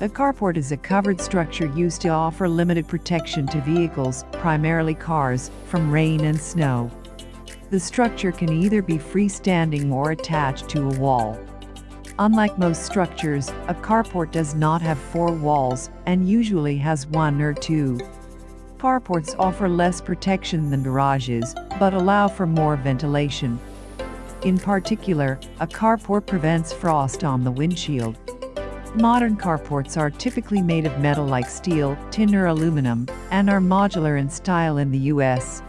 A carport is a covered structure used to offer limited protection to vehicles, primarily cars, from rain and snow. The structure can either be freestanding or attached to a wall. Unlike most structures, a carport does not have four walls and usually has one or two. Carports offer less protection than garages, but allow for more ventilation. In particular, a carport prevents frost on the windshield. Modern carports are typically made of metal like steel, tin or aluminum, and are modular in style in the US,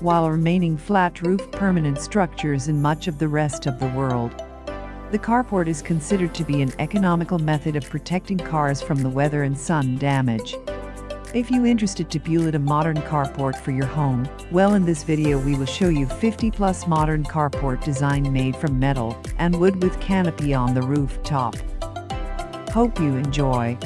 while remaining flat-roof permanent structures in much of the rest of the world. The carport is considered to be an economical method of protecting cars from the weather and sun damage. If you interested to build a modern carport for your home, well in this video we will show you 50 plus modern carport design made from metal and wood with canopy on the rooftop. Hope you enjoy.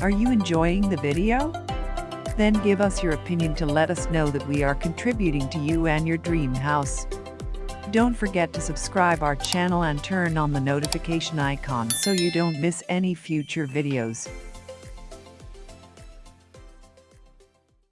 Are you enjoying the video? Then give us your opinion to let us know that we are contributing to you and your dream house. Don't forget to subscribe our channel and turn on the notification icon so you don't miss any future videos.